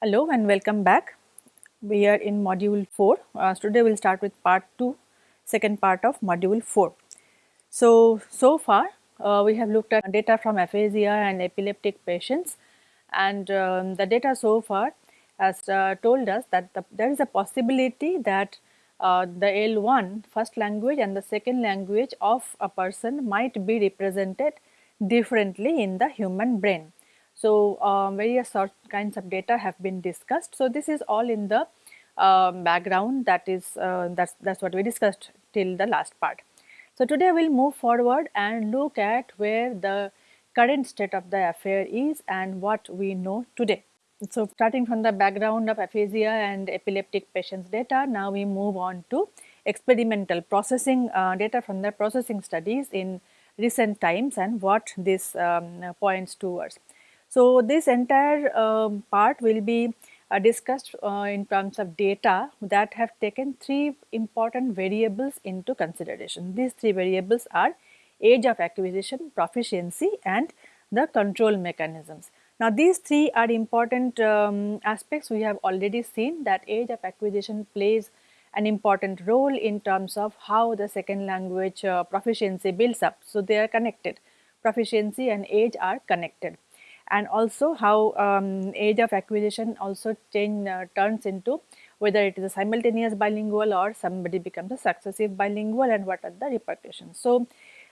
Hello and welcome back. We are in module 4. Uh, today we will start with part 2, second part of module 4. So, so far uh, we have looked at data from aphasia and epileptic patients and um, the data so far has uh, told us that the, there is a possibility that uh, the L1 first language and the second language of a person might be represented differently in the human brain. So, um, various kinds of data have been discussed. So, this is all in the uh, background that is uh, that's that's what we discussed till the last part. So, today we will move forward and look at where the current state of the affair is and what we know today. So, starting from the background of aphasia and epileptic patients data, now we move on to experimental processing uh, data from the processing studies in recent times and what this um, points towards. So, this entire um, part will be uh, discussed uh, in terms of data that have taken three important variables into consideration. These three variables are age of acquisition, proficiency and the control mechanisms. Now, these three are important um, aspects we have already seen that age of acquisition plays an important role in terms of how the second language uh, proficiency builds up. So, they are connected proficiency and age are connected and also how um, age of acquisition also change uh, turns into whether it is a simultaneous bilingual or somebody becomes a successive bilingual and what are the repercussions. So,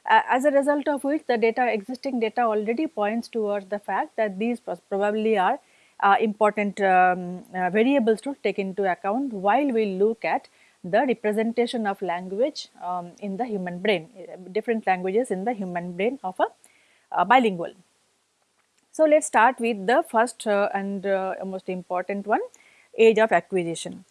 uh, as a result of which the data existing data already points towards the fact that these probably are uh, important um, uh, variables to take into account while we look at the representation of language um, in the human brain, uh, different languages in the human brain of a, a bilingual. So, let us start with the first uh, and uh, most important one age of acquisition.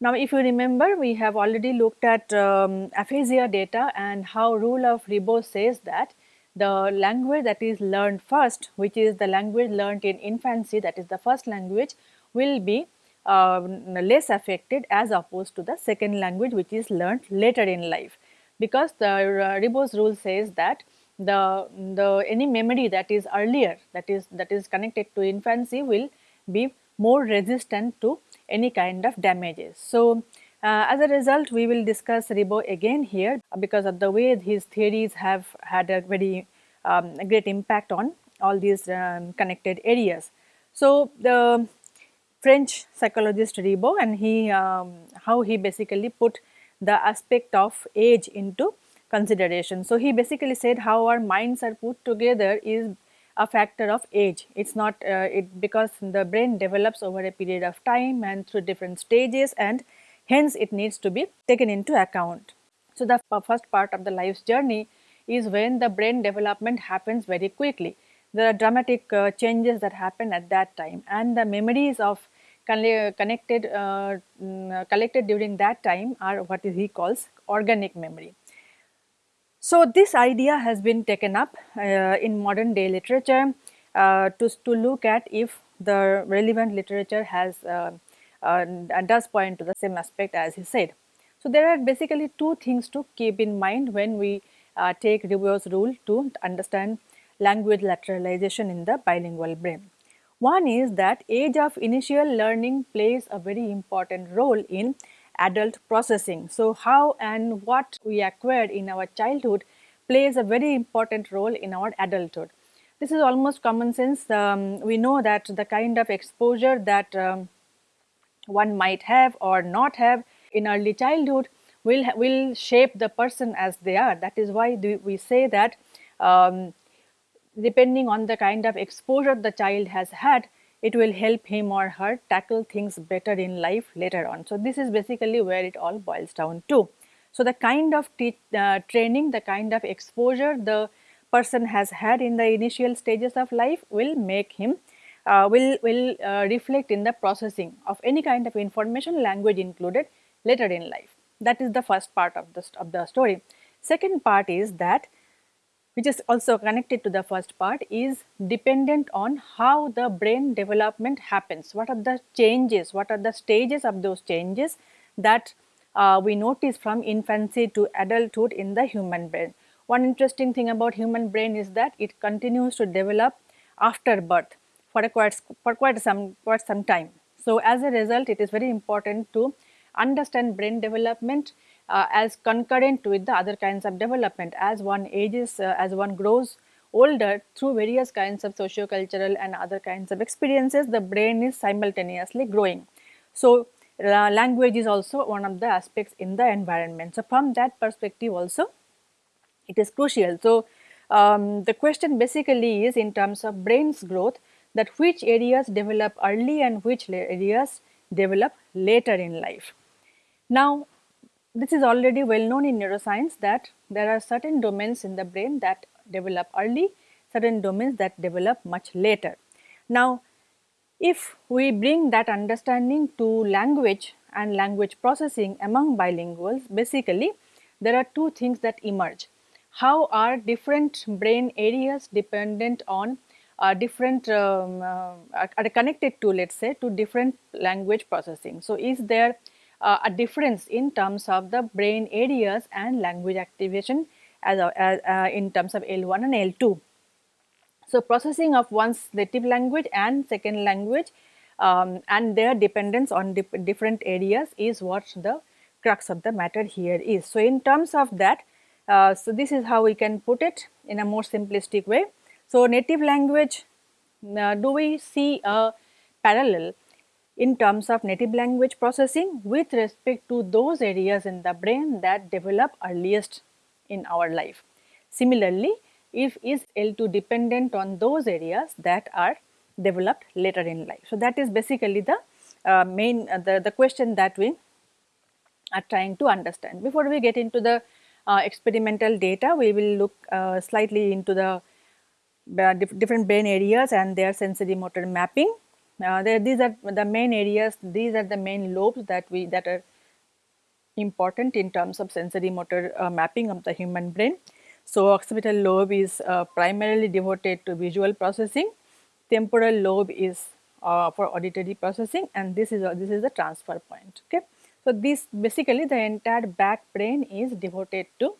Now, if you remember we have already looked at um, aphasia data and how rule of Ribot says that the language that is learned first which is the language learned in infancy that is the first language will be uh, less affected as opposed to the second language which is learned later in life because the uh, Ribot's rule says that the, the any memory that is earlier that is that is connected to infancy will be more resistant to any kind of damages. So, uh, as a result we will discuss Ribot again here because of the way his theories have had a very um, a great impact on all these um, connected areas. So, the French psychologist Ribot and he um, how he basically put the aspect of age into consideration. So, he basically said how our minds are put together is a factor of age. It is not uh, it because the brain develops over a period of time and through different stages and hence it needs to be taken into account. So, the first part of the life's journey is when the brain development happens very quickly. There are dramatic uh, changes that happen at that time and the memories of connected uh, mm, collected during that time are what he calls organic memory. So, this idea has been taken up uh, in modern day literature uh, to, to look at if the relevant literature has uh, uh does point to the same aspect as he said. So, there are basically two things to keep in mind when we uh, take Ribot's rule to understand language lateralization in the bilingual brain. One is that age of initial learning plays a very important role in adult processing. So, how and what we acquired in our childhood plays a very important role in our adulthood. This is almost common sense. Um, we know that the kind of exposure that um, one might have or not have in early childhood will, will shape the person as they are. That is why we say that um, depending on the kind of exposure the child has had, it will help him or her tackle things better in life later on. So, this is basically where it all boils down to. So, the kind of uh, training, the kind of exposure the person has had in the initial stages of life will make him uh, will, will uh, reflect in the processing of any kind of information language included later in life. That is the first part of the, of the story. Second part is that which is also connected to the first part is dependent on how the brain development happens. What are the changes, what are the stages of those changes that uh, we notice from infancy to adulthood in the human brain. One interesting thing about human brain is that it continues to develop after birth for quite for quite some quite some time. So as a result, it is very important to understand brain development uh, as concurrent with the other kinds of development. As one ages, uh, as one grows older through various kinds of socio-cultural and other kinds of experiences, the brain is simultaneously growing. So uh, language is also one of the aspects in the environment. So from that perspective also, it is crucial. So um, the question basically is in terms of brain's growth that which areas develop early and which areas develop later in life. Now, this is already well known in neuroscience that there are certain domains in the brain that develop early, certain domains that develop much later. Now, if we bring that understanding to language and language processing among bilinguals, basically there are two things that emerge. How are different brain areas dependent on uh, different um, uh, are connected to let us say to different language processing. So, is there uh, a difference in terms of the brain areas and language activation as, as uh, in terms of L1 and L2. So, processing of one's native language and second language um, and their dependence on dip different areas is what the crux of the matter here is. So, in terms of that, uh, so this is how we can put it in a more simplistic way. So, native language, uh, do we see a parallel in terms of native language processing with respect to those areas in the brain that develop earliest in our life. Similarly, if is L2 dependent on those areas that are developed later in life. So, that is basically the uh, main uh, the, the question that we are trying to understand. Before we get into the uh, experimental data, we will look uh, slightly into the uh, different brain areas and their sensory motor mapping uh, there, these are the main areas, these are the main lobes that we that are important in terms of sensory motor uh, mapping of the human brain. So, occipital lobe is uh, primarily devoted to visual processing, temporal lobe is uh, for auditory processing and this is this is the transfer point. Okay. So, this basically the entire back brain is devoted to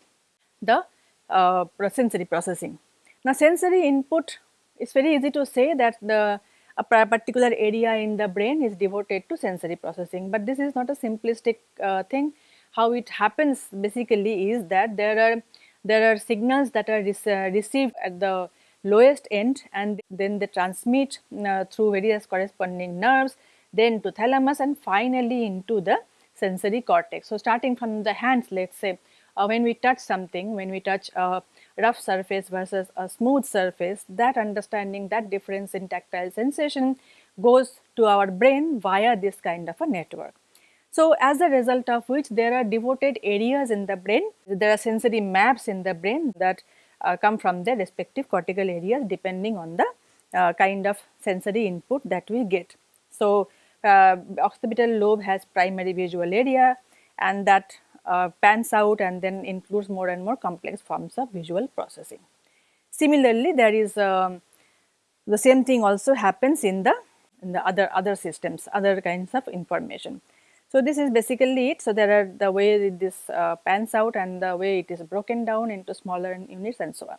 the uh, sensory processing. Now, sensory input it's very easy to say that the a particular area in the brain is devoted to sensory processing. But this is not a simplistic uh, thing. How it happens basically is that there are there are signals that are received at the lowest end and then they transmit uh, through various corresponding nerves then to thalamus and finally into the sensory cortex. So, starting from the hands let us say uh, when we touch something, when we touch a rough surface versus a smooth surface, that understanding that difference in tactile sensation goes to our brain via this kind of a network. So, as a result of which there are devoted areas in the brain, there are sensory maps in the brain that uh, come from the respective cortical areas depending on the uh, kind of sensory input that we get. So, uh, occipital lobe has primary visual area and that uh, pans out and then includes more and more complex forms of visual processing. Similarly, there is um, the same thing also happens in the in the other other systems, other kinds of information. So, this is basically it. So, there are the way this uh, pans out and the way it is broken down into smaller units and so on.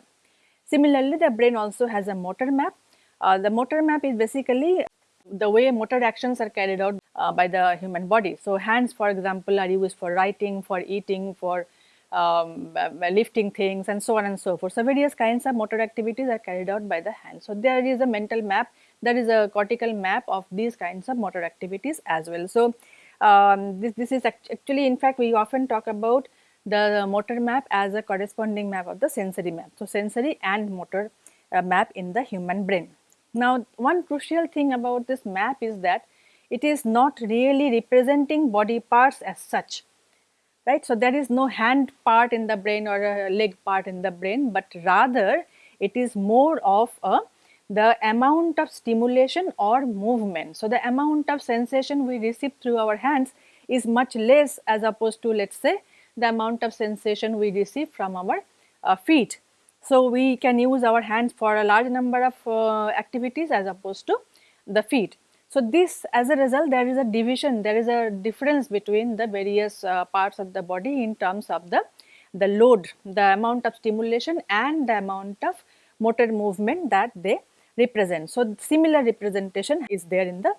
Similarly, the brain also has a motor map. Uh, the motor map is basically the way motor actions are carried out uh, by the human body. So, hands for example are used for writing, for eating, for um, uh, lifting things and so on and so forth. So, various kinds of motor activities are carried out by the hands. So, there is a mental map, there is a cortical map of these kinds of motor activities as well. So, um, this, this is actually in fact we often talk about the motor map as a corresponding map of the sensory map. So, sensory and motor uh, map in the human brain. Now, one crucial thing about this map is that it is not really representing body parts as such, right. So, there is no hand part in the brain or a leg part in the brain, but rather it is more of a the amount of stimulation or movement. So, the amount of sensation we receive through our hands is much less as opposed to let us say the amount of sensation we receive from our uh, feet. So, we can use our hands for a large number of uh, activities as opposed to the feet. So, this as a result there is a division, there is a difference between the various uh, parts of the body in terms of the, the load, the amount of stimulation and the amount of motor movement that they represent. So, similar representation is there in the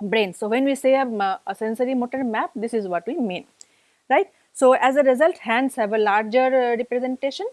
brain. So, when we say a, a sensory motor map this is what we mean right. So, as a result hands have a larger uh, representation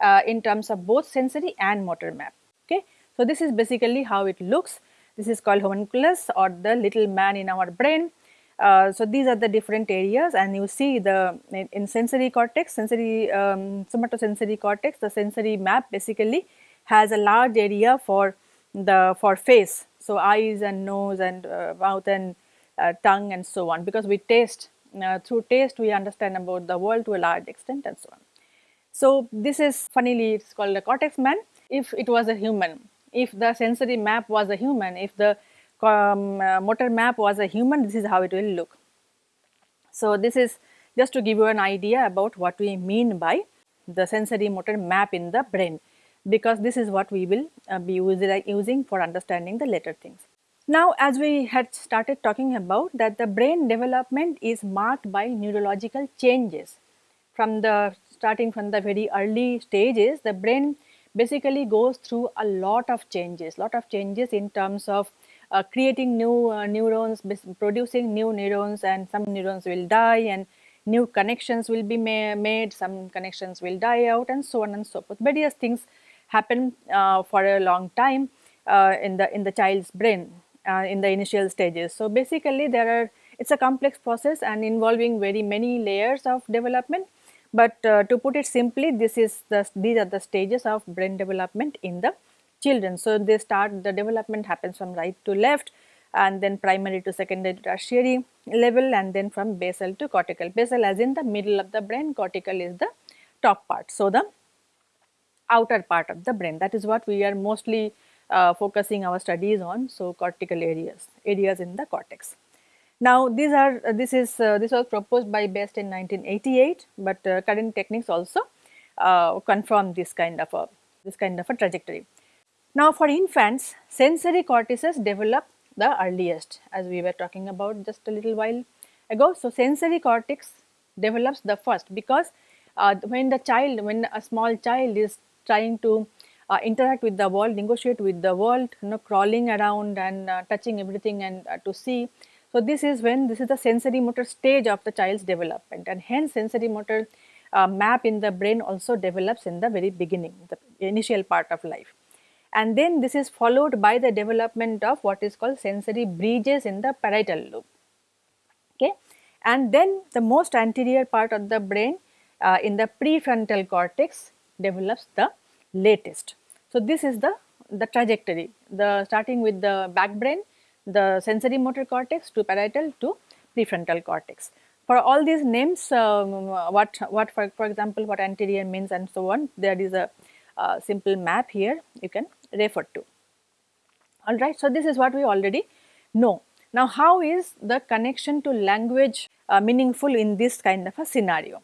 uh, in terms of both sensory and motor map okay. So, this is basically how it looks this is called homunculus or the little man in our brain. Uh, so, these are the different areas and you see the in, sensory cortex, sensory um, somatosensory cortex, the sensory map basically has a large area for the for face. So, eyes and nose and uh, mouth and uh, tongue and so on because we taste uh, through taste we understand about the world to a large extent and so on. So, this is funnily it is called a cortex man if it was a human if the sensory map was a human, if the um, uh, motor map was a human, this is how it will look. So, this is just to give you an idea about what we mean by the sensory motor map in the brain because this is what we will uh, be using for understanding the later things. Now, as we had started talking about that the brain development is marked by neurological changes from the starting from the very early stages the brain basically goes through a lot of changes, lot of changes in terms of uh, creating new uh, neurons, producing new neurons and some neurons will die and new connections will be ma made, some connections will die out and so on and so forth. Various things happen uh, for a long time uh, in the in the child's brain uh, in the initial stages. So basically there are it's a complex process and involving very many layers of development but uh, to put it simply this is the these are the stages of brain development in the children. So, they start the development happens from right to left and then primary to secondary to tertiary level and then from basal to cortical. Basal as in the middle of the brain, cortical is the top part. So, the outer part of the brain that is what we are mostly uh, focusing our studies on. So, cortical areas, areas in the cortex. Now these are uh, this is uh, this was proposed by Best in 1988, but uh, current techniques also uh, confirm this kind of a this kind of a trajectory. Now for infants, sensory cortices develop the earliest as we were talking about just a little while ago. So sensory cortex develops the first because uh, when the child when a small child is trying to uh, interact with the world, negotiate with the world, you know, crawling around and uh, touching everything and uh, to see so, this is when this is the sensory motor stage of the child's development and hence sensory motor uh, map in the brain also develops in the very beginning, the initial part of life. And then this is followed by the development of what is called sensory bridges in the parietal lobe. Okay. And then the most anterior part of the brain uh, in the prefrontal cortex develops the latest. So, this is the, the trajectory, the starting with the back brain the sensory motor cortex to parietal to prefrontal cortex. For all these names, um, what, what for, for example, what anterior means and so on, there is a uh, simple map here you can refer to. Alright, so this is what we already know. Now, how is the connection to language uh, meaningful in this kind of a scenario?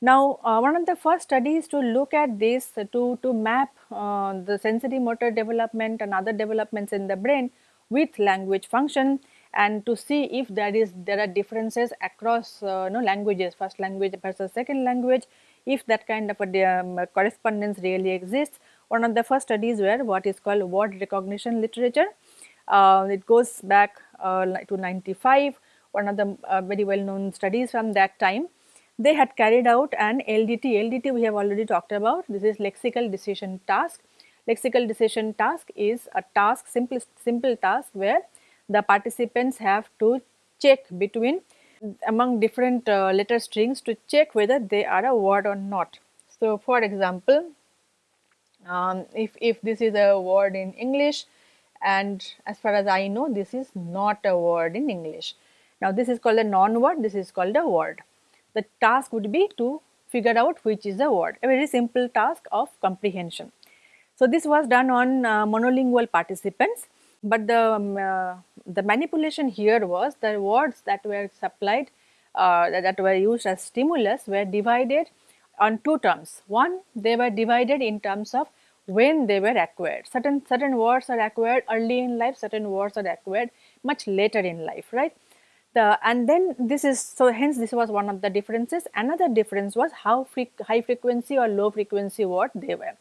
Now, uh, one of the first studies to look at this to, to map uh, the sensory motor development and other developments in the brain with language function and to see if there is there are differences across uh, know, languages first language versus second language if that kind of a um, correspondence really exists. One of the first studies were what is called word recognition literature. Uh, it goes back uh, to 95 one of the uh, very well known studies from that time. They had carried out an LDT LDT we have already talked about. This is lexical decision task lexical decision task is a task simple simple task where the participants have to check between among different uh, letter strings to check whether they are a word or not. So, for example, um, if, if this is a word in English and as far as I know this is not a word in English. Now, this is called a non-word, this is called a word. The task would be to figure out which is a word, a very simple task of comprehension. So, this was done on uh, monolingual participants, but the, um, uh, the manipulation here was the words that were supplied uh, that were used as stimulus were divided on two terms. One, they were divided in terms of when they were acquired. Certain, certain words are acquired early in life, certain words are acquired much later in life, right. The, and then this is, so hence this was one of the differences. Another difference was how high frequency or low frequency word they were.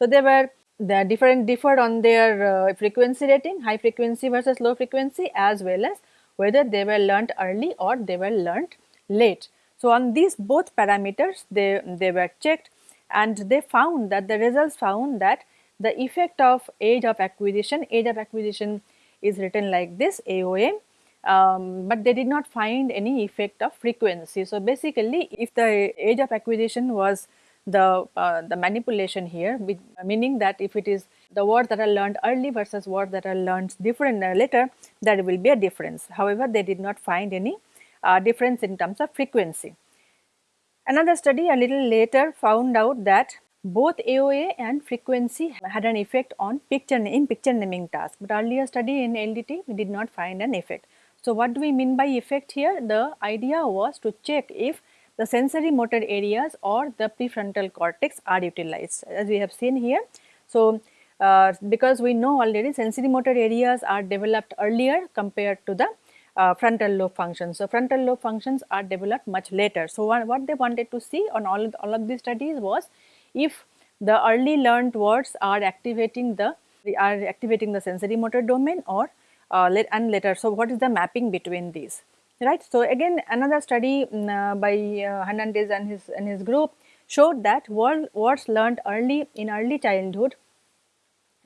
So, there were the different differed on their uh, frequency rating, high frequency versus low frequency as well as whether they were learnt early or they were learnt late. So, on these both parameters they, they were checked and they found that the results found that the effect of age of acquisition, age of acquisition is written like this AOA, um, but they did not find any effect of frequency. So, basically if the age of acquisition was the, uh, the manipulation here with, meaning that if it is the words that are learned early versus words that are learned different uh, later there will be a difference. However, they did not find any uh, difference in terms of frequency. Another study a little later found out that both AOA and frequency had an effect on picture in picture naming task, but earlier study in LDT we did not find an effect. So, what do we mean by effect here? The idea was to check if the sensory motor areas or the prefrontal cortex are utilized as we have seen here. So, uh, because we know already sensory motor areas are developed earlier compared to the uh, frontal lobe functions. So, frontal lobe functions are developed much later. So, what, they wanted to see on all of, all of these studies was if the early learned words are activating the are activating the sensory motor domain or uh, and later. So, what is the mapping between these? Right. So, again another study um, uh, by uh, Hernandez and his and his group showed that word, words learned early in early childhood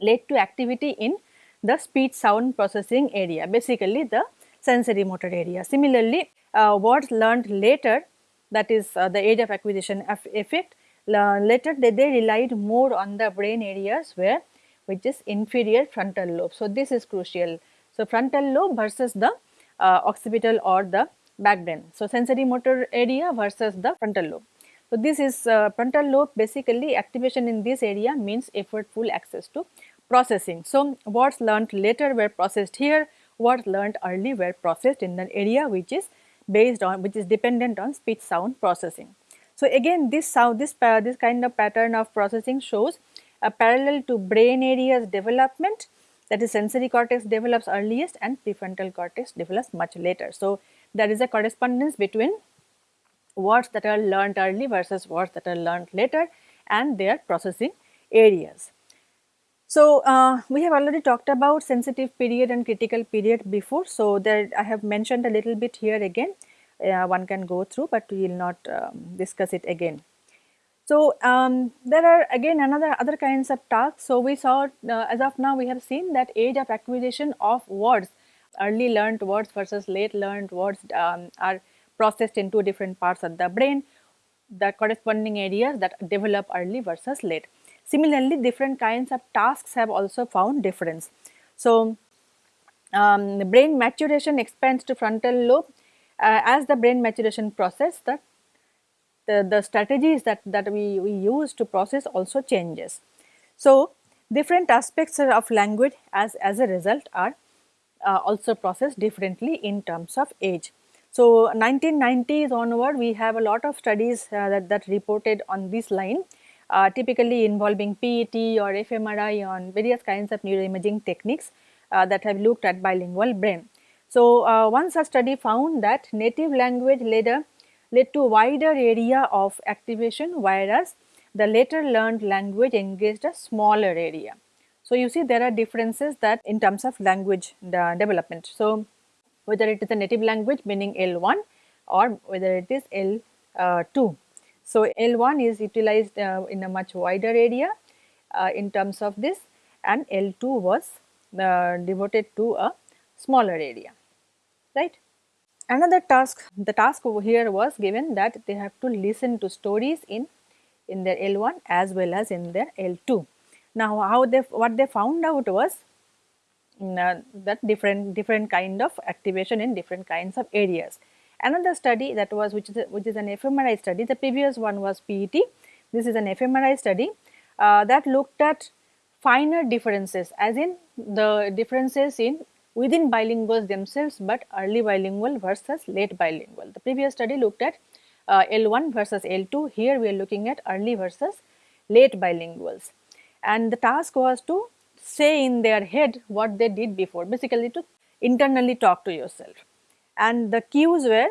led to activity in the speech sound processing area basically the sensory motor area. Similarly, uh, words learned later that is uh, the age of acquisition effect later they, they relied more on the brain areas where which is inferior frontal lobe. So, this is crucial. So, frontal lobe versus the occipital or the back brain. So, sensory motor area versus the frontal lobe. So, this is uh, frontal lobe basically activation in this area means effortful access to processing. So, words learned later were processed here, words learned early were processed in an area which is based on which is dependent on speech sound processing. So, again this sound this this kind of pattern of processing shows a parallel to brain areas development that is sensory cortex develops earliest and prefrontal cortex develops much later. So, there is a correspondence between words that are learned early versus words that are learned later and their processing areas. So, uh, we have already talked about sensitive period and critical period before. So, there I have mentioned a little bit here again uh, one can go through, but we will not um, discuss it again. So, um, there are again another other kinds of tasks. So, we saw uh, as of now we have seen that age of acquisition of words early learned words versus late learned words um, are processed in two different parts of the brain the corresponding areas that develop early versus late. Similarly, different kinds of tasks have also found difference. So, um, brain maturation expands to frontal lobe uh, as the brain maturation process the the, the strategies that, that we, we use to process also changes. So, different aspects of language as, as a result are uh, also processed differently in terms of age. So, 1990s onward we have a lot of studies uh, that, that reported on this line uh, typically involving PET or fMRI on various kinds of neuroimaging techniques uh, that have looked at bilingual brain. So, uh, one such study found that native language a led to a wider area of activation whereas the later learned language engaged a smaller area. So, you see there are differences that in terms of language development. So, whether it is a native language meaning L1 or whether it is L2. So, L1 is utilized uh, in a much wider area uh, in terms of this and L2 was uh, devoted to a smaller area, right. Another task, the task over here was given that they have to listen to stories in, in their L1 as well as in their L2. Now, how they, what they found out was mm, uh, that different, different kind of activation in different kinds of areas. Another study that was which is, which is an fMRI study, the previous one was PET, this is an fMRI study uh, that looked at finer differences as in the differences in within bilinguals themselves, but early bilingual versus late bilingual. The previous study looked at uh, L1 versus L2, here we are looking at early versus late bilinguals. And the task was to say in their head what they did before, basically to internally talk to yourself. And the cues were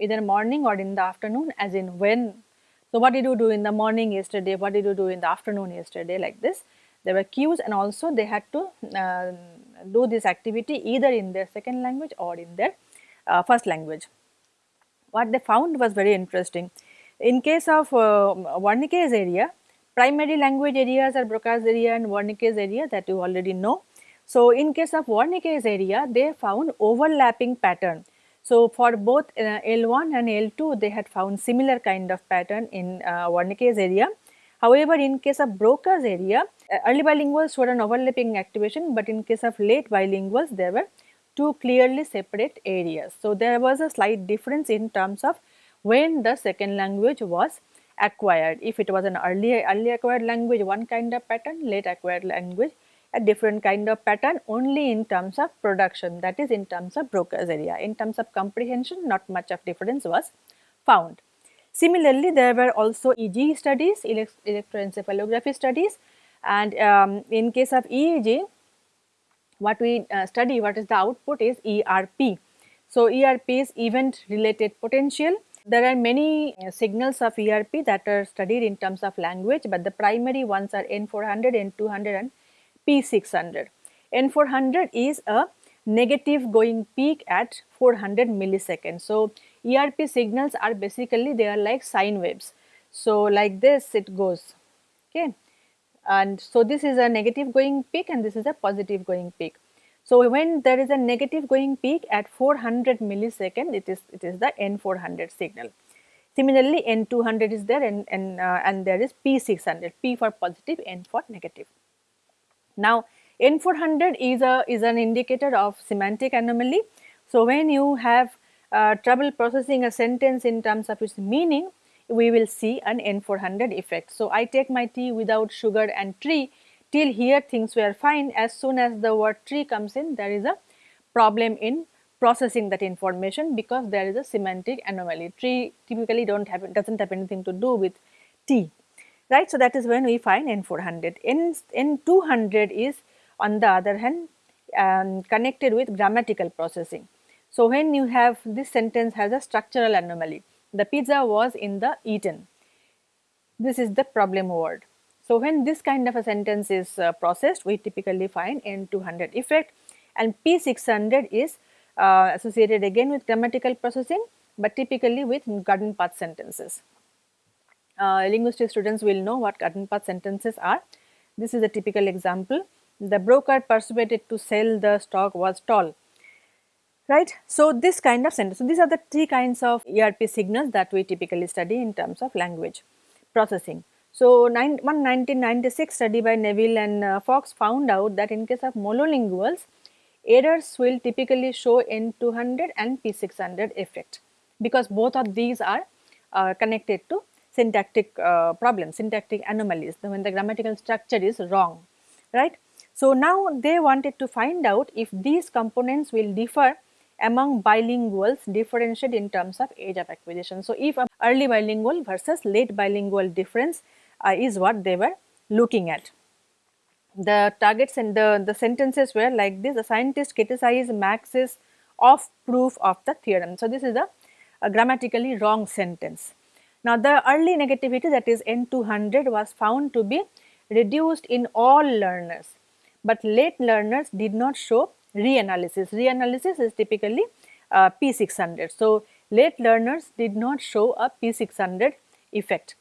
either morning or in the afternoon as in when. So, what did you do in the morning yesterday, what did you do in the afternoon yesterday like this there were cues and also they had to uh, do this activity either in their second language or in their uh, first language. What they found was very interesting. In case of uh, Wernicke's area, primary language areas are Broca's area and Wernicke's area that you already know. So, in case of Wernicke's area, they found overlapping pattern. So, for both uh, L1 and L2, they had found similar kind of pattern in uh, Wernicke's area. However, in case of Broca's area, uh, early bilinguals showed an overlapping activation, but in case of late bilinguals, there were two clearly separate areas. So, there was a slight difference in terms of when the second language was acquired. If it was an early, early acquired language, one kind of pattern, late acquired language, a different kind of pattern only in terms of production that is in terms of Broca's area. In terms of comprehension not much of difference was found. Similarly, there were also EEG studies, electroencephalography studies and um, in case of EEG what we uh, study what is the output is ERP. So, ERP is event related potential. There are many uh, signals of ERP that are studied in terms of language, but the primary ones are N400, N200 and P600. N400 is a negative going peak at 400 milliseconds. So, ERP signals are basically they are like sine waves. So, like this it goes okay and so this is a negative going peak and this is a positive going peak. So, when there is a negative going peak at 400 millisecond it is it is the N400 signal. Similarly, N200 is there and, and, uh, and there is P600, P for positive, N for negative. Now, N400 is a is an indicator of semantic anomaly. So, when you have uh, trouble processing a sentence in terms of its meaning, we will see an N400 effect. So, I take my tea without sugar and tree till here things were fine as soon as the word tree comes in there is a problem in processing that information because there is a semantic anomaly. Tree typically don't have does not have anything to do with tea right. So, that is when we find N400. N, N200 is on the other hand um, connected with grammatical processing. So, when you have this sentence has a structural anomaly, the pizza was in the eaten, this is the problem word. So, when this kind of a sentence is uh, processed, we typically find N200 effect and P600 is uh, associated again with grammatical processing, but typically with garden path sentences uh, linguistic students will know what garden path sentences are. This is a typical example. The broker persuaded to sell the stock was tall, right. So, this kind of sentence. So, these are the three kinds of ERP signals that we typically study in terms of language processing. So, one 1996 study by Neville and uh, Fox found out that in case of monolinguals, errors will typically show N200 and P600 effect because both of these are uh, connected to syntactic uh, problems, syntactic anomalies when the grammatical structure is wrong, right. So, now they wanted to find out if these components will differ among bilinguals differentiate in terms of age of acquisition. So, if early bilingual versus late bilingual difference uh, is what they were looking at. The targets and the, the sentences were like this, the scientist criticized Max's of proof of the theorem. So, this is a, a grammatically wrong sentence. Now, the early negativity that is N200 was found to be reduced in all learners, but late learners did not show reanalysis. Reanalysis is typically uh, P600. So, late learners did not show a P600 effect.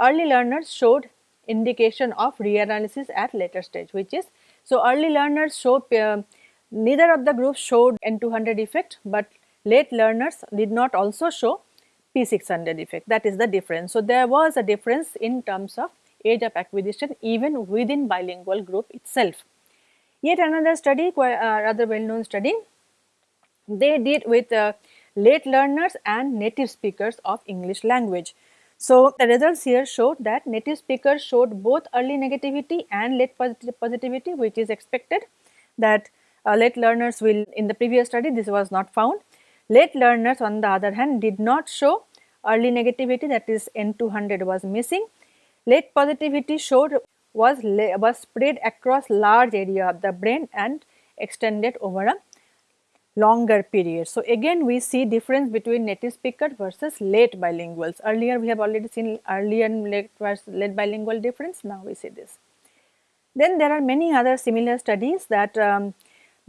Early learners showed indication of reanalysis at later stage which is so early learners show uh, neither of the groups showed N200 effect, but late learners did not also show P600 effect that is the difference. So, there was a difference in terms of age of acquisition even within bilingual group itself. Yet another study uh, rather well known study they did with uh, late learners and native speakers of English language. So, the results here showed that native speakers showed both early negativity and late positivity which is expected that uh, late learners will in the previous study this was not found Late learners on the other hand did not show early negativity that is N200 was missing. Late positivity showed was, was spread across large area of the brain and extended over a longer period. So, again we see difference between native speaker versus late bilinguals. Earlier we have already seen early and late, late bilingual difference, now we see this. Then there are many other similar studies that um,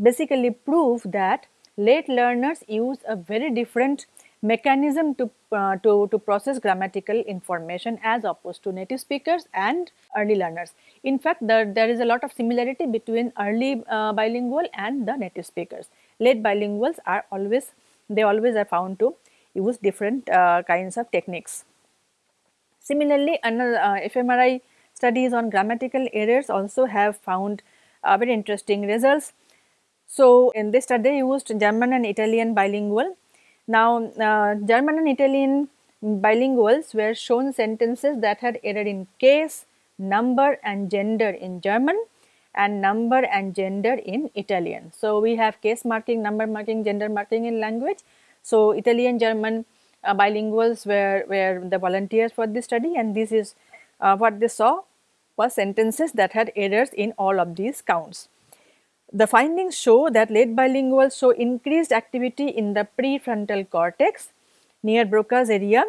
basically prove that late learners use a very different mechanism to, uh, to, to process grammatical information as opposed to native speakers and early learners. In fact, there, there is a lot of similarity between early uh, bilingual and the native speakers. Late bilinguals are always, they always are found to use different uh, kinds of techniques. Similarly, another uh, fMRI studies on grammatical errors also have found uh, very interesting results. So, in this study used German and Italian bilingual now, uh, German and Italian bilinguals were shown sentences that had error in case, number and gender in German and number and gender in Italian. So, we have case marking, number marking, gender marking in language. So, Italian German uh, bilinguals were, were the volunteers for this study and this is uh, what they saw was sentences that had errors in all of these counts. The findings show that late bilinguals show increased activity in the prefrontal cortex near Broca's area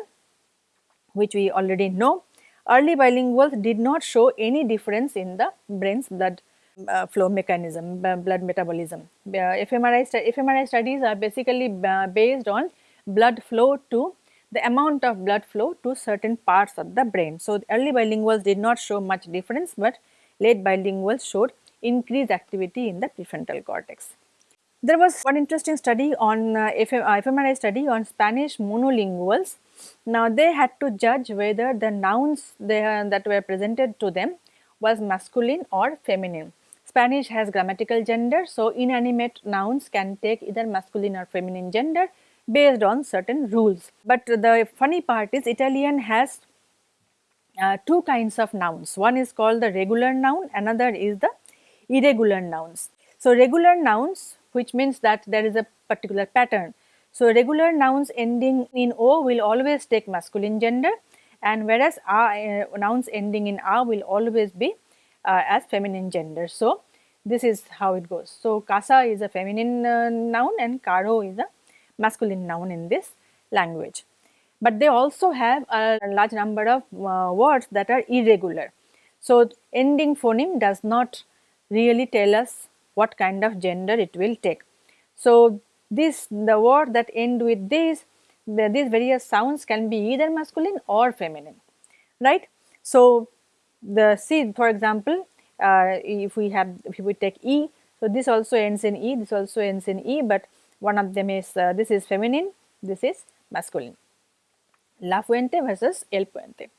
which we already know. Early bilinguals did not show any difference in the brain's blood uh, flow mechanism, blood metabolism. Uh, fMRI, fMRI studies are basically based on blood flow to the amount of blood flow to certain parts of the brain. So, early bilinguals did not show much difference, but late bilinguals showed increased activity in the prefrontal cortex. There was one interesting study on uh, FM, uh, fMRI study on Spanish monolinguals. Now they had to judge whether the nouns they, uh, that were presented to them was masculine or feminine. Spanish has grammatical gender, so inanimate nouns can take either masculine or feminine gender based on certain rules. But the funny part is Italian has uh, two kinds of nouns. One is called the regular noun, another is the irregular nouns. So, regular nouns which means that there is a particular pattern. So, regular nouns ending in O will always take masculine gender and whereas uh, nouns ending in A will always be uh, as feminine gender. So, this is how it goes. So, casa is a feminine uh, noun and caro is a masculine noun in this language. But they also have a large number of uh, words that are irregular. So, ending phoneme does not really tell us what kind of gender it will take. So, this the word that end with this the, these various sounds can be either masculine or feminine right. So, the C for example, uh, if we have if we take E, so this also ends in E, this also ends in E, but one of them is uh, this is feminine, this is masculine. La Fuente versus El Puente,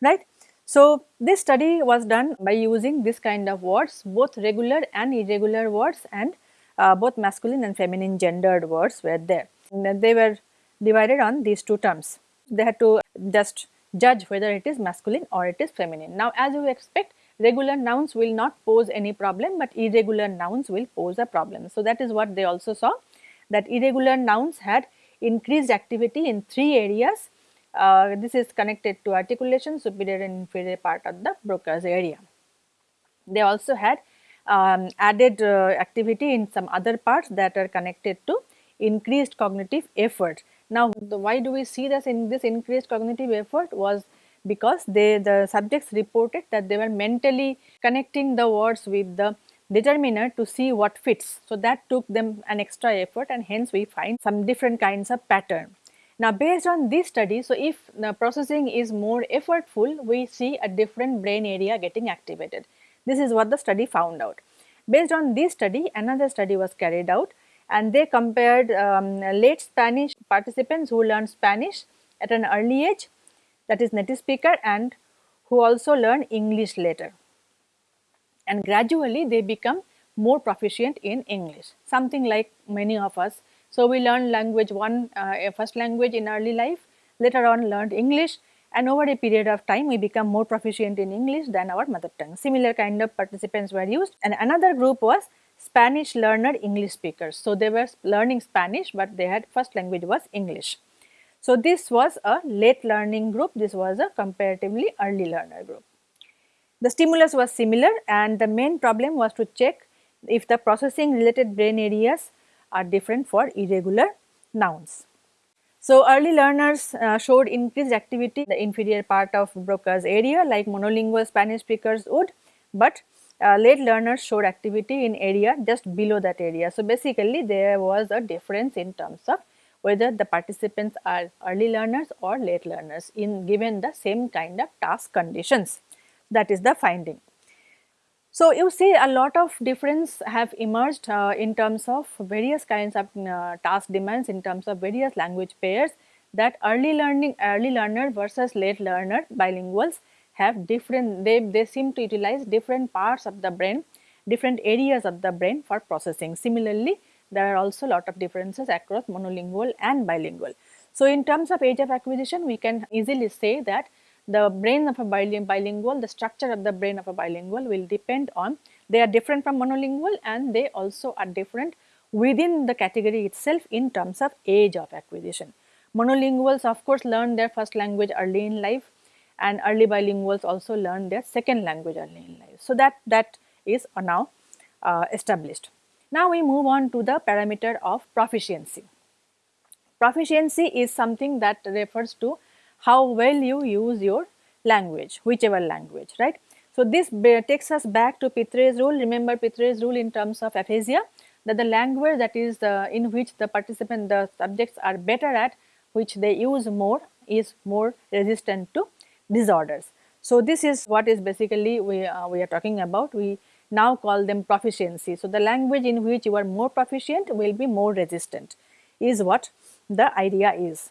right. So, this study was done by using this kind of words both regular and irregular words and uh, both masculine and feminine gendered words were there. They were divided on these two terms. They had to just judge whether it is masculine or it is feminine. Now, as you expect regular nouns will not pose any problem, but irregular nouns will pose a problem. So, that is what they also saw that irregular nouns had increased activity in three areas uh, this is connected to articulation superior and inferior part of the Broca's area. They also had um, added uh, activity in some other parts that are connected to increased cognitive effort. Now, the, why do we see this in this increased cognitive effort was because they the subjects reported that they were mentally connecting the words with the determiner to see what fits. So, that took them an extra effort and hence we find some different kinds of pattern. Now based on this study, so if the processing is more effortful, we see a different brain area getting activated. This is what the study found out. Based on this study, another study was carried out and they compared um, late Spanish participants who learned Spanish at an early age that is native speaker and who also learn English later. And gradually they become more proficient in English, something like many of us so, we learned language one uh, first language in early life, later on learned English and over a period of time we become more proficient in English than our mother tongue. Similar kind of participants were used and another group was Spanish learner English speakers. So, they were learning Spanish, but they had first language was English. So, this was a late learning group, this was a comparatively early learner group. The stimulus was similar and the main problem was to check if the processing related brain areas are different for irregular nouns. So, early learners uh, showed increased activity in the inferior part of Broca's area like monolingual Spanish speakers would, but uh, late learners showed activity in area just below that area. So, basically there was a difference in terms of whether the participants are early learners or late learners in given the same kind of task conditions that is the finding. So, you see a lot of difference have emerged uh, in terms of various kinds of uh, task demands in terms of various language pairs that early learning early learner versus late learner bilinguals have different they, they seem to utilize different parts of the brain different areas of the brain for processing. Similarly, there are also lot of differences across monolingual and bilingual. So, in terms of age of acquisition we can easily say that the brain of a bilingual, the structure of the brain of a bilingual will depend on they are different from monolingual and they also are different within the category itself in terms of age of acquisition. Monolinguals of course learn their first language early in life and early bilinguals also learn their second language early in life. So, that, that is now uh, established. Now, we move on to the parameter of proficiency. Proficiency is something that refers to how well you use your language, whichever language, right. So, this takes us back to Pitres' rule. Remember Pitres' rule in terms of aphasia that the language that is uh, in which the participant, the subjects are better at, which they use more is more resistant to disorders. So, this is what is basically we, uh, we are talking about. We now call them proficiency. So, the language in which you are more proficient will be more resistant is what the idea is.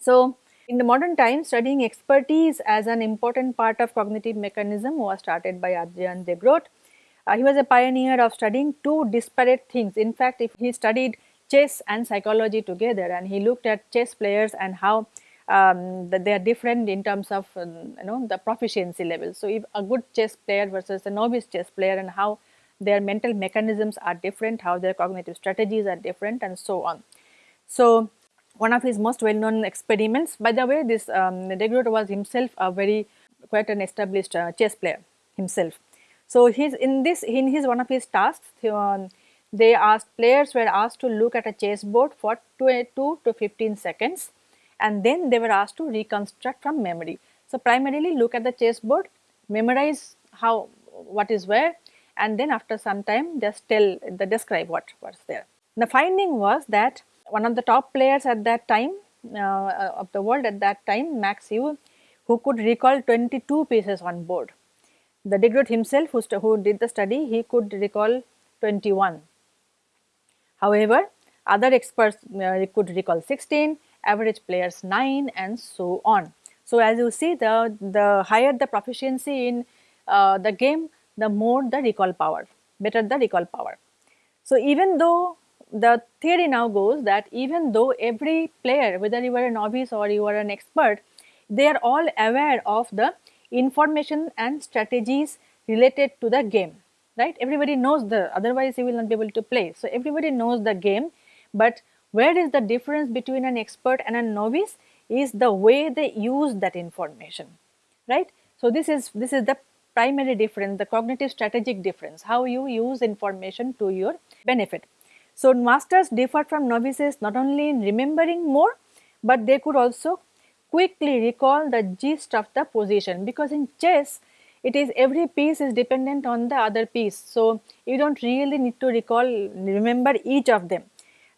So, in the modern times studying expertise as an important part of cognitive mechanism was started by Adrian de Groot. Uh, he was a pioneer of studying two disparate things. In fact, if he studied chess and psychology together and he looked at chess players and how um, they are different in terms of um, you know the proficiency level. So, if a good chess player versus a novice chess player and how their mental mechanisms are different, how their cognitive strategies are different and so on. So, one of his most well known experiments by the way this um, was himself a very quite an established uh, chess player himself. So, he's in this in his one of his tasks um, they asked players were asked to look at a chessboard for 2, 2 to 15 seconds and then they were asked to reconstruct from memory. So, primarily look at the chessboard, memorize how what is where and then after some time just tell the describe what was there. The finding was that one of the top players at that time uh, of the world at that time Max Euwe who could recall 22 pieces on board. The de Groot himself who, who did the study he could recall 21. However, other experts uh, could recall 16 average players 9 and so on. So, as you see the, the higher the proficiency in uh, the game the more the recall power, better the recall power. So, even though the theory now goes that even though every player whether you are a novice or you are an expert they are all aware of the information and strategies related to the game right everybody knows the otherwise you will not be able to play so everybody knows the game but where is the difference between an expert and a novice is the way they use that information, right. So, this is this is the primary difference, the cognitive strategic difference, how you use information to your benefit. So, masters differ from novices not only in remembering more, but they could also quickly recall the gist of the position because in chess it is every piece is dependent on the other piece. So, you do not really need to recall remember each of them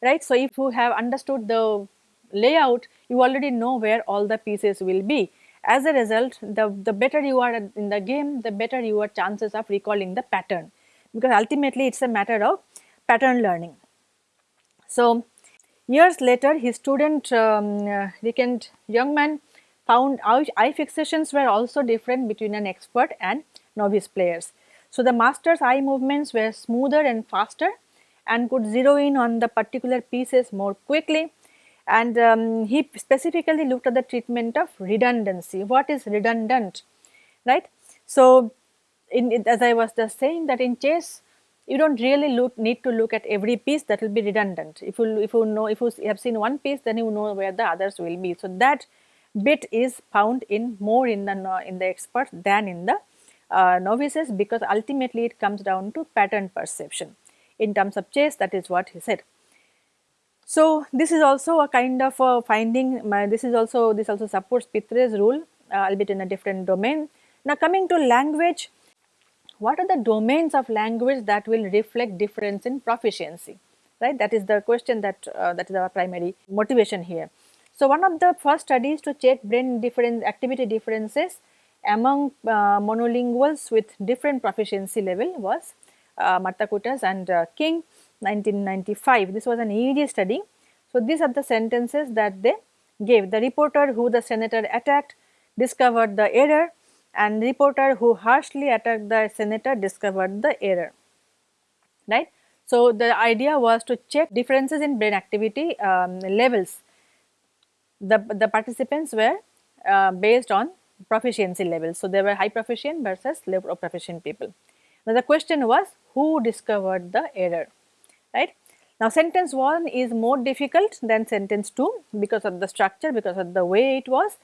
right. So, if you have understood the layout, you already know where all the pieces will be. As a result, the, the better you are in the game, the better your chances of recalling the pattern because ultimately it is a matter of pattern learning. So, years later his student um, uh, Riekent Jongman found eye fixations were also different between an expert and novice players. So, the master's eye movements were smoother and faster and could zero in on the particular pieces more quickly and um, he specifically looked at the treatment of redundancy. What is redundant, right? So, in, as I was just saying that in chess you do not really look, need to look at every piece that will be redundant. If you, if you know, if you have seen one piece then you know where the others will be. So, that bit is found in more in the, in the experts than in the uh, novices because ultimately it comes down to pattern perception in terms of chess that is what he said. So, this is also a kind of a finding this is also this also supports Pitres' rule uh, albeit in a different domain. Now, coming to language what are the domains of language that will reflect difference in proficiency, right? That is the question that, uh, that is our primary motivation here. So, one of the first studies to check brain different activity differences among uh, monolinguals with different proficiency level was uh, Marta Kutas and uh, King 1995. This was an EEG study. So, these are the sentences that they gave. The reporter who the senator attacked discovered the error and reporter who harshly attacked the senator discovered the error, right. So, the idea was to check differences in brain activity um, levels. The, the participants were uh, based on proficiency levels. So, there were high proficient versus low proficient people. Now, the question was who discovered the error, right. Now, sentence 1 is more difficult than sentence 2 because of the structure, because of the way it was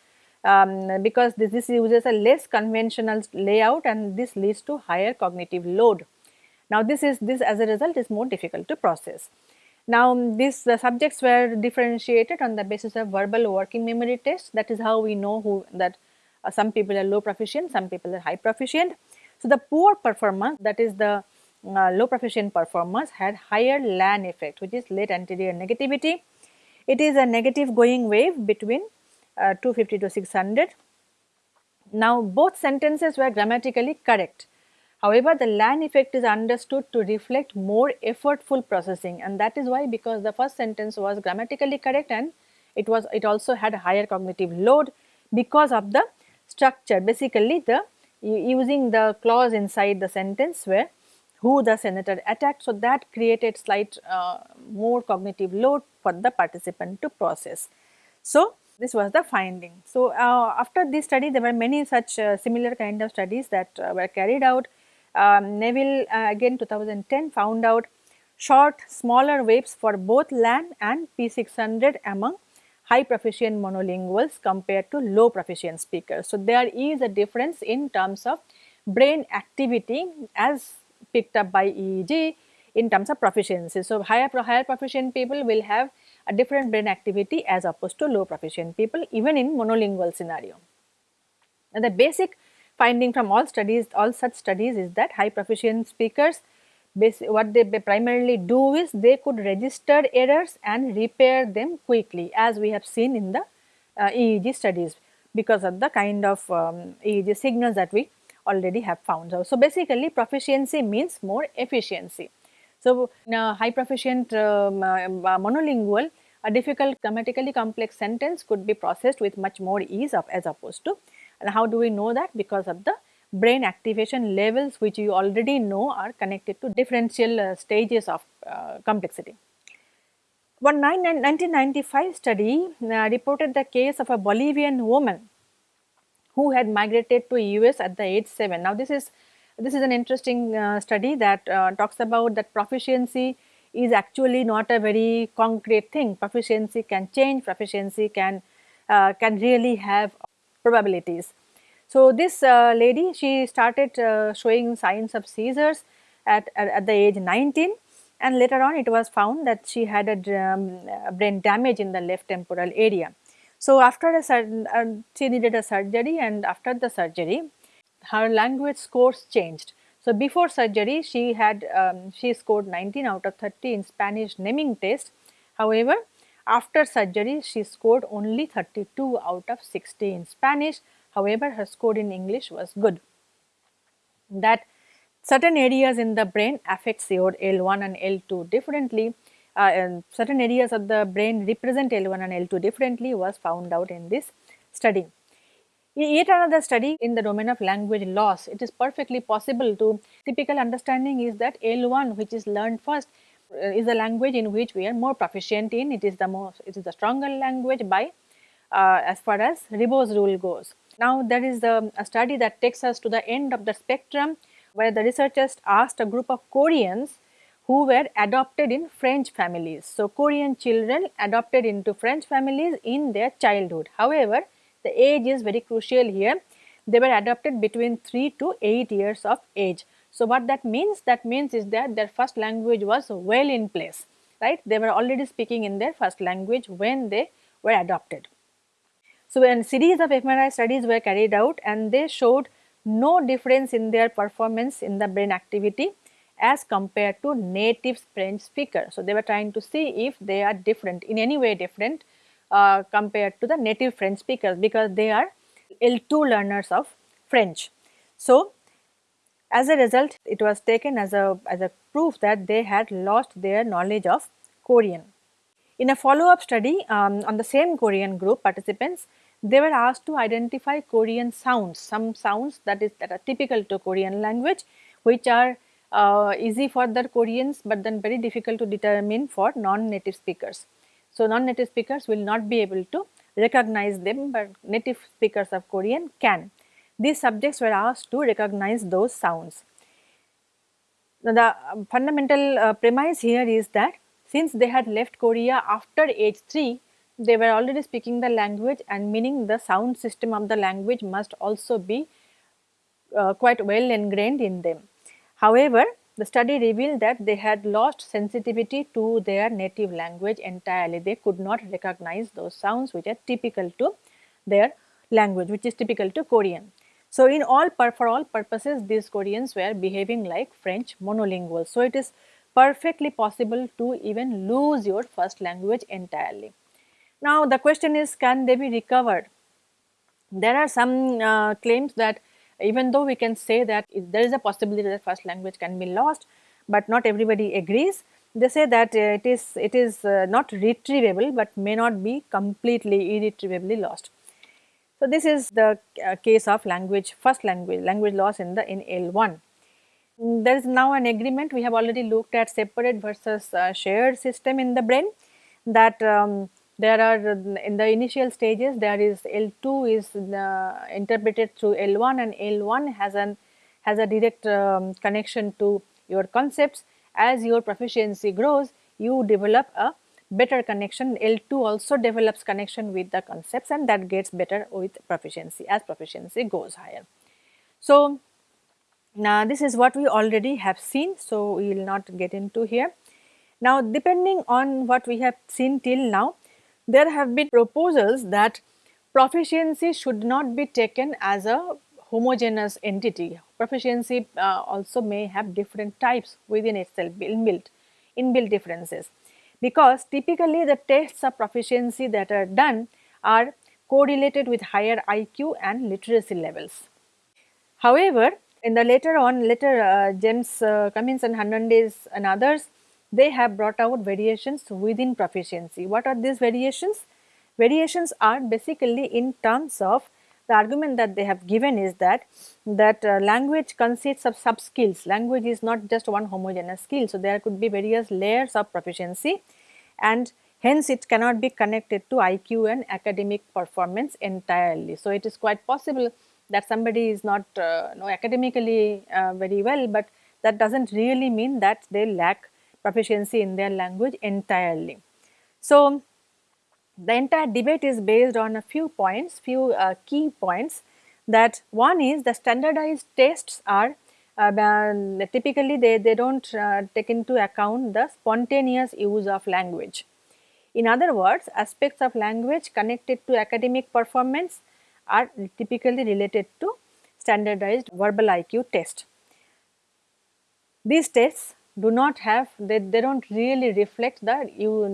um, because this, this uses a less conventional layout and this leads to higher cognitive load. Now this is this as a result is more difficult to process. Now these the subjects were differentiated on the basis of verbal working memory tests that is how we know who that uh, some people are low proficient, some people are high proficient. So the poor performance that is the uh, low proficient performers had higher LAN effect which is late anterior negativity. It is a negative going wave between uh, 250 to 600. Now both sentences were grammatically correct. However, the LAN effect is understood to reflect more effortful processing and that is why because the first sentence was grammatically correct and it was it also had a higher cognitive load because of the structure basically the using the clause inside the sentence where who the senator attacked. So, that created slight uh, more cognitive load for the participant to process. So, this was the finding. So, uh, after this study there were many such uh, similar kind of studies that uh, were carried out. Um, Neville uh, again 2010 found out short smaller waves for both LAN and P600 among high proficient monolinguals compared to low proficient speakers. So, there is a difference in terms of brain activity as picked up by EEG in terms of proficiency. So, higher, higher proficient people will have a different brain activity as opposed to low proficient people even in monolingual scenario. And the basic finding from all studies, all such studies is that high proficient speakers what they primarily do is they could register errors and repair them quickly as we have seen in the uh, EEG studies because of the kind of um, EEG signals that we already have found. So, so basically proficiency means more efficiency. So, high proficient um, uh, monolingual, a difficult grammatically complex sentence could be processed with much more ease of as opposed to and how do we know that because of the brain activation levels which you already know are connected to differential uh, stages of uh, complexity. One 1995 study uh, reported the case of a Bolivian woman who had migrated to US at the age 7. Now this is this is an interesting uh, study that uh, talks about that proficiency is actually not a very concrete thing. Proficiency can change, proficiency can, uh, can really have probabilities. So, this uh, lady she started uh, showing signs of seizures at, at, at, the age 19 and later on it was found that she had a, um, brain damage in the left temporal area. So, after a uh, she needed a surgery and after the surgery her language scores changed. So, before surgery she had um, she scored 19 out of 30 in Spanish naming test. However, after surgery she scored only 32 out of 60 in Spanish. However, her score in English was good. That certain areas in the brain affects your L1 and L2 differently. Uh, and certain areas of the brain represent L1 and L2 differently was found out in this study. Yet another study in the domain of language loss, it is perfectly possible to typical understanding is that L1 which is learned first uh, is a language in which we are more proficient in, it is the most, it is the stronger language by uh, as far as Ribot's rule goes. Now there is the, a study that takes us to the end of the spectrum where the researchers asked a group of Koreans who were adopted in French families. So, Korean children adopted into French families in their childhood. However, the age is very crucial here. They were adopted between 3 to 8 years of age. So, what that means? That means is that their first language was well in place, right? They were already speaking in their first language when they were adopted. So, when series of fMRI studies were carried out and they showed no difference in their performance in the brain activity as compared to native French speaker. So, they were trying to see if they are different in any way different uh, compared to the native French speakers because they are L2 learners of French. So, as a result it was taken as a, as a proof that they had lost their knowledge of Korean. In a follow up study um, on the same Korean group participants, they were asked to identify Korean sounds, some sounds that is that are typical to Korean language which are uh, easy for the Koreans, but then very difficult to determine for non-native speakers. So, non-native speakers will not be able to recognize them, but native speakers of Korean can. These subjects were asked to recognize those sounds. Now, the um, fundamental uh, premise here is that since they had left Korea after age 3, they were already speaking the language and meaning the sound system of the language must also be uh, quite well ingrained in them. However, the study revealed that they had lost sensitivity to their native language entirely. They could not recognize those sounds which are typical to their language, which is typical to Korean. So, in all for all purposes these Koreans were behaving like French monolingual. So, it is perfectly possible to even lose your first language entirely. Now, the question is can they be recovered? There are some uh, claims that even though we can say that there is a possibility that first language can be lost, but not everybody agrees. They say that uh, it is it is uh, not retrievable, but may not be completely irretrievably lost. So, this is the uh, case of language first language language loss in the in L1. There is now an agreement we have already looked at separate versus uh, shared system in the brain that um, there are in the initial stages there is L2 is uh, interpreted through L1 and L1 has an has a direct um, connection to your concepts as your proficiency grows you develop a better connection L2 also develops connection with the concepts and that gets better with proficiency as proficiency goes higher. So, now this is what we already have seen so we will not get into here. Now depending on what we have seen till now there have been proposals that proficiency should not be taken as a homogeneous entity. Proficiency uh, also may have different types within itself inbuilt, inbuilt differences because typically the tests of proficiency that are done are correlated with higher IQ and literacy levels. However, in the later on later uh, James uh, Cummins and Hernandez and others they have brought out variations within proficiency. What are these variations? Variations are basically in terms of the argument that they have given is that that uh, language consists of sub skills. Language is not just one homogeneous skill. So, there could be various layers of proficiency and hence it cannot be connected to IQ and academic performance entirely. So, it is quite possible that somebody is not uh, know, academically uh, very well, but that does not really mean that they lack proficiency in their language entirely. So, the entire debate is based on a few points, few uh, key points that one is the standardized tests are uh, typically they, they do not uh, take into account the spontaneous use of language. In other words, aspects of language connected to academic performance are typically related to standardized verbal IQ test. These tests do not have they, they do not really reflect the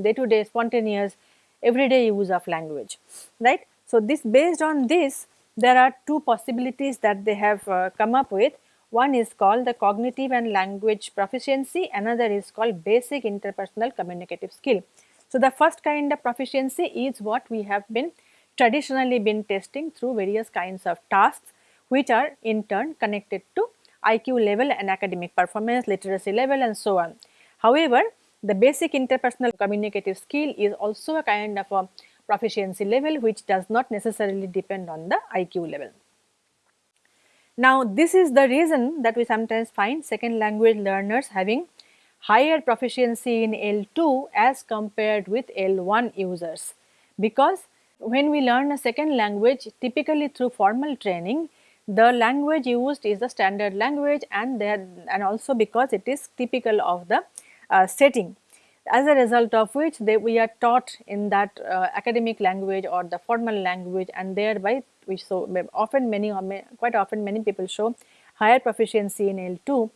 day to day spontaneous everyday use of language right. So, this based on this there are two possibilities that they have uh, come up with one is called the cognitive and language proficiency another is called basic interpersonal communicative skill. So, the first kind of proficiency is what we have been traditionally been testing through various kinds of tasks which are in turn connected to IQ level and academic performance, literacy level and so on. However, the basic interpersonal communicative skill is also a kind of a proficiency level which does not necessarily depend on the IQ level. Now, this is the reason that we sometimes find second language learners having higher proficiency in L2 as compared with L1 users because when we learn a second language typically through formal training the language used is the standard language and there and also because it is typical of the uh, setting. as a result of which they, we are taught in that uh, academic language or the formal language and thereby we so often many quite often many people show higher proficiency in L2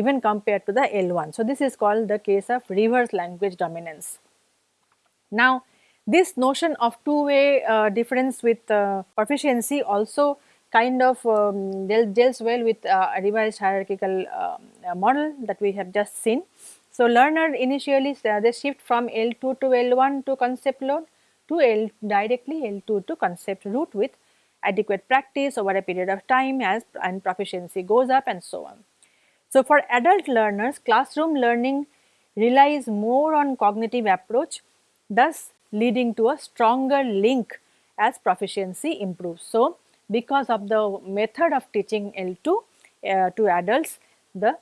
even compared to the L1. So, this is called the case of reverse language dominance. Now, this notion of two way uh, difference with uh, proficiency also kind of um, deals well with uh, a revised hierarchical um, model that we have just seen. So, learner initially uh, they shift from L2 to L1 to concept load to L directly L2 to concept root with adequate practice over a period of time as and proficiency goes up and so on. So, for adult learners classroom learning relies more on cognitive approach thus leading to a stronger link as proficiency improves. So, because of the method of teaching L2 uh, to adults the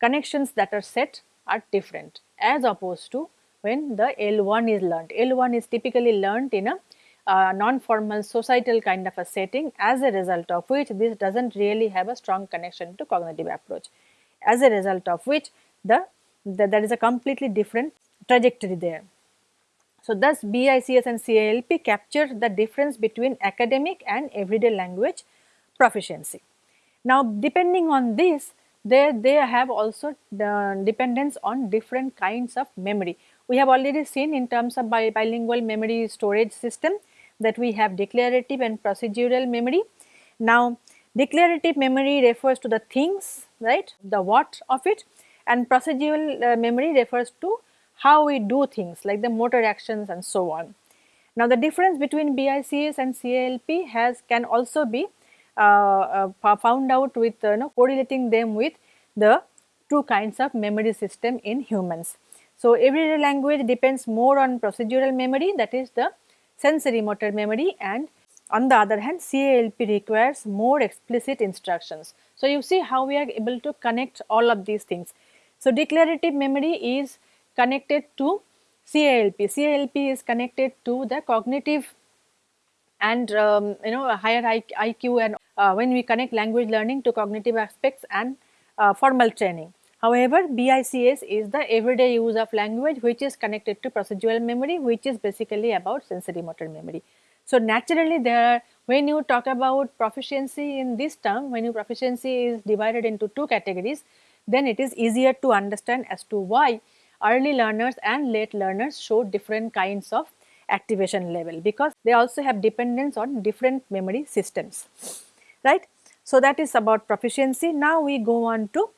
connections that are set are different as opposed to when the L1 is learnt. L1 is typically learnt in a uh, non-formal societal kind of a setting as a result of which this does not really have a strong connection to cognitive approach. As a result of which the, the there is a completely different trajectory there. So, thus BICS and CILP capture the difference between academic and everyday language proficiency. Now, depending on this they, they have also the dependence on different kinds of memory. We have already seen in terms of bi bilingual memory storage system that we have declarative and procedural memory. Now, declarative memory refers to the things, right, the what of it and procedural uh, memory refers to how we do things like the motor actions and so on. Now, the difference between BICS and CILP has can also be uh, uh, found out with uh, you know, correlating them with the two kinds of memory system in humans. So, everyday language depends more on procedural memory that is the sensory motor memory and on the other hand CILP requires more explicit instructions. So, you see how we are able to connect all of these things. So, declarative memory is connected to CILP, CILP is connected to the cognitive and um, you know higher IQ and uh, when we connect language learning to cognitive aspects and uh, formal training. However, BICS is the everyday use of language which is connected to procedural memory which is basically about sensory motor memory. So, naturally there are when you talk about proficiency in this term when your proficiency is divided into two categories then it is easier to understand as to why early learners and late learners show different kinds of activation level because they also have dependence on different memory systems right. So, that is about proficiency. Now, we go on to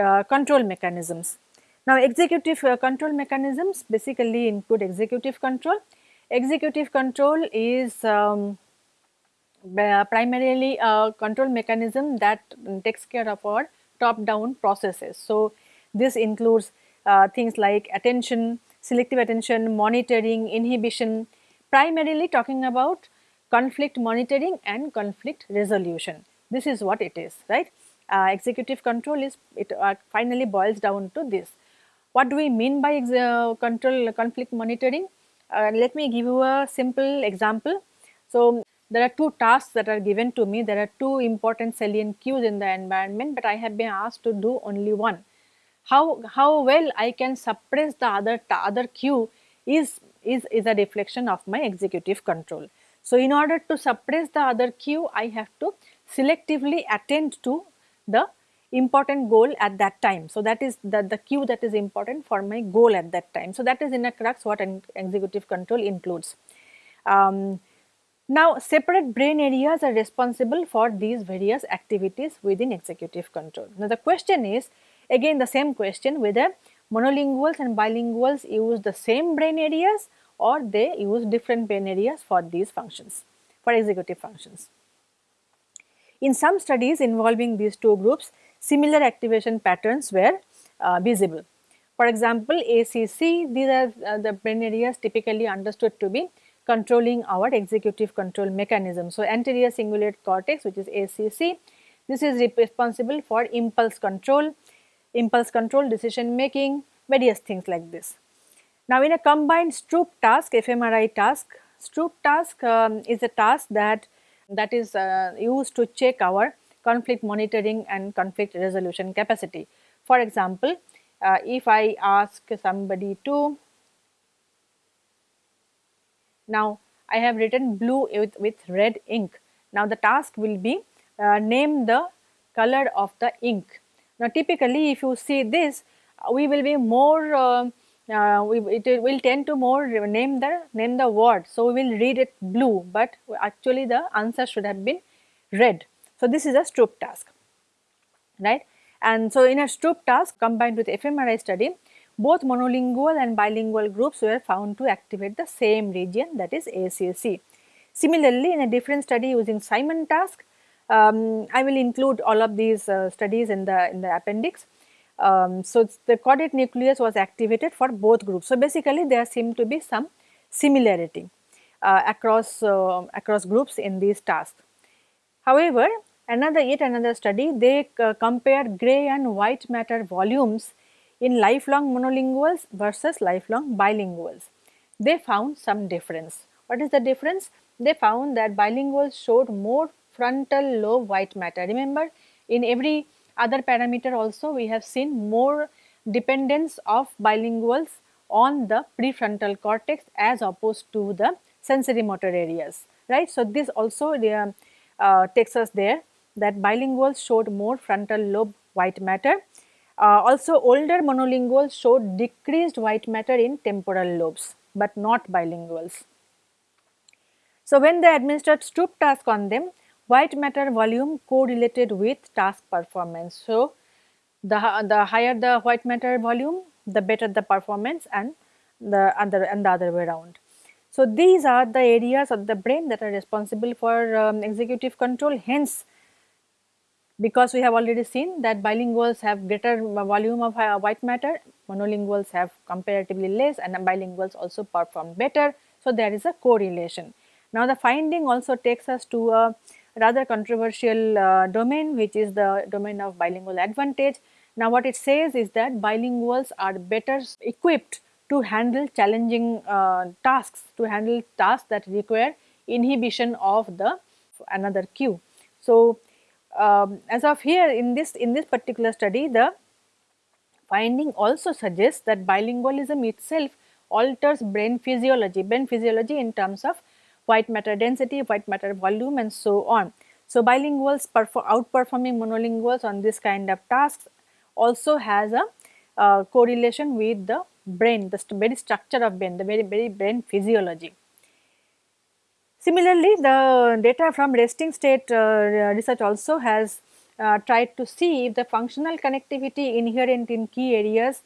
uh, control mechanisms. Now, executive uh, control mechanisms basically include executive control. Executive control is um, primarily a control mechanism that takes care of our top down processes. So, this includes things like attention, selective attention, monitoring, inhibition, primarily talking about conflict monitoring and conflict resolution. This is what it is, right? Uh, executive control is, it uh, finally boils down to this. What do we mean by uh, control conflict monitoring? Uh, let me give you a simple example. So, there are two tasks that are given to me. There are two important salient cues in the environment, but I have been asked to do only one. How, how well I can suppress the other, other cue is, is, is a reflection of my executive control. So, in order to suppress the other cue, I have to selectively attend to the important goal at that time. So, that is the, the cue that is important for my goal at that time. So, that is in a crux what an executive control includes. Um, now, separate brain areas are responsible for these various activities within executive control. Now, the question is again the same question whether monolinguals and bilinguals use the same brain areas or they use different brain areas for these functions, for executive functions. In some studies involving these two groups, similar activation patterns were uh, visible. For example, ACC, these are uh, the brain areas typically understood to be controlling our executive control mechanism. So, anterior cingulate cortex which is ACC, this is responsible for impulse control, impulse control, decision making, various things like this. Now, in a combined Stroop task, fMRI task, Stroop task um, is a task that that is uh, used to check our conflict monitoring and conflict resolution capacity. For example, uh, if I ask somebody to Now, I have written blue with, with red ink. Now, the task will be uh, name the color of the ink. Now, typically if you see this, uh, we will be more, uh, uh, we, it will tend to more name the, name the word. So, we will read it blue, but actually the answer should have been red. So, this is a Stroop task, right. And so, in a Stroop task combined with fMRI study, both monolingual and bilingual groups were found to activate the same region that is ACC. Similarly, in a different study using Simon task, um, I will include all of these uh, studies in the in the appendix. Um, so, the caudate nucleus was activated for both groups. So, basically there seemed to be some similarity uh, across uh, across groups in these tasks. However, another yet another study they uh, compared gray and white matter volumes in lifelong monolinguals versus lifelong bilinguals. They found some difference. What is the difference? They found that bilinguals showed more frontal lobe white matter. Remember in every other parameter also we have seen more dependence of bilinguals on the prefrontal cortex as opposed to the sensory motor areas, right. So, this also uh, uh, takes us there that bilinguals showed more frontal lobe white matter uh, also older monolinguals showed decreased white matter in temporal lobes, but not bilinguals. So, when they administered Stroop task on them, white matter volume correlated with task performance. So, the, the higher the white matter volume, the better the performance and the other and the other way around. So, these are the areas of the brain that are responsible for um, executive control hence because we have already seen that bilinguals have greater volume of uh, white matter, monolinguals have comparatively less and bilinguals also perform better. So, there is a correlation. Now, the finding also takes us to a rather controversial uh, domain which is the domain of bilingual advantage. Now, what it says is that bilinguals are better equipped to handle challenging uh, tasks, to handle tasks that require inhibition of the another cue. So, um, as of here in this in this particular study the finding also suggests that bilingualism itself alters brain physiology, brain physiology in terms of white matter density, white matter volume and so on. So, bilinguals outperforming monolinguals on this kind of tasks also has a uh, correlation with the brain, the very structure of brain, the very very brain physiology. Similarly, the data from resting state uh, research also has uh, tried to see if the functional connectivity inherent in key areas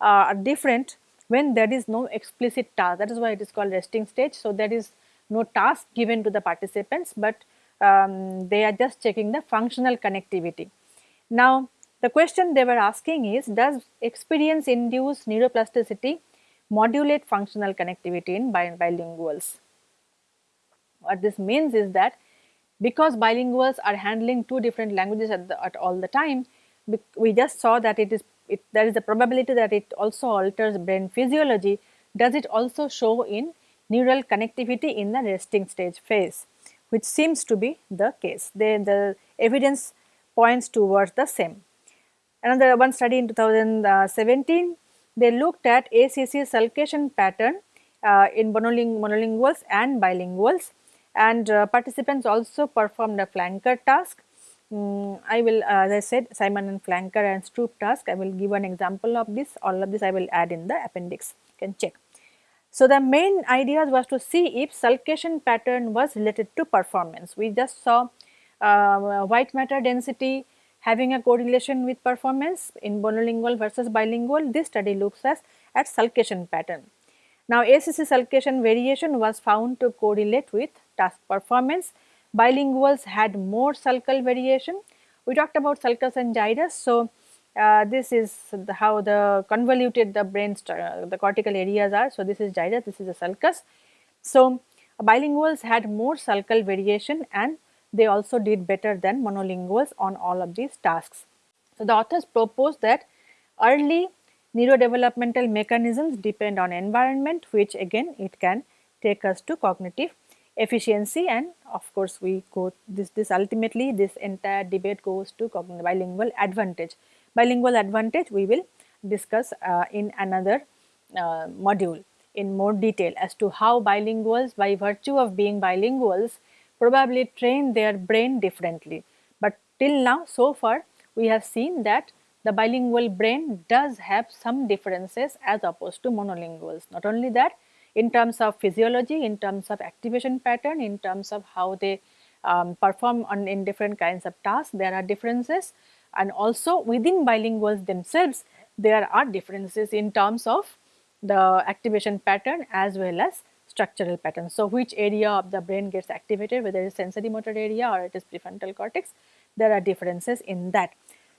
uh, are different when there is no explicit task that is why it is called resting stage. So, there is no task given to the participants, but um, they are just checking the functional connectivity. Now, the question they were asking is does experience induce neuroplasticity modulate functional connectivity in bilinguals? What this means is that because bilinguals are handling two different languages at, the, at all the time, we just saw that it is it, there is a probability that it also alters brain physiology. Does it also show in neural connectivity in the resting stage phase, which seems to be the case. Then the evidence points towards the same. Another one study in 2017, they looked at ACC sulcation pattern uh, in monoling monolinguals and bilinguals and uh, participants also performed a flanker task. Um, I will uh, as I said Simon and flanker and Stroop task I will give an example of this all of this I will add in the appendix you can check. So, the main idea was to see if sulcation pattern was related to performance. We just saw uh, white matter density having a correlation with performance in monolingual versus bilingual. This study looks as at sulcation pattern. Now, ACC sulcation variation was found to correlate with task performance. Bilinguals had more sulcal variation. We talked about sulcus and gyrus. So, uh, this is the, how the convoluted the brain uh, the cortical areas are. So, this is gyrus, this is the sulcus. So, bilinguals had more sulcal variation and they also did better than monolinguals on all of these tasks. So, the authors proposed that early neurodevelopmental mechanisms depend on environment which again it can take us to cognitive efficiency and of course we go this this ultimately this entire debate goes to bilingual advantage bilingual advantage we will discuss uh, in another uh, module in more detail as to how bilinguals by virtue of being bilinguals probably train their brain differently. But till now so far we have seen that the bilingual brain does have some differences as opposed to monolinguals. Not only that in terms of physiology, in terms of activation pattern, in terms of how they um, perform on in different kinds of tasks there are differences and also within bilinguals themselves there are differences in terms of the activation pattern as well as structural pattern. So, which area of the brain gets activated whether it is sensory motor area or it is prefrontal cortex there are differences in that.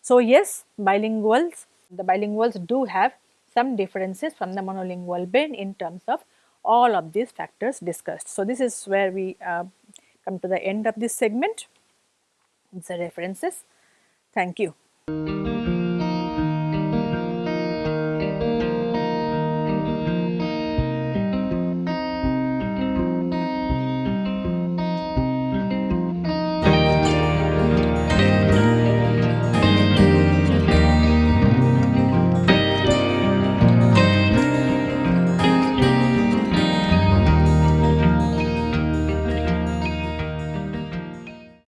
So, yes bilinguals the bilinguals do have some differences from the monolingual brain in terms of all of these factors discussed. So, this is where we uh, come to the end of this segment. It's the references. Thank you.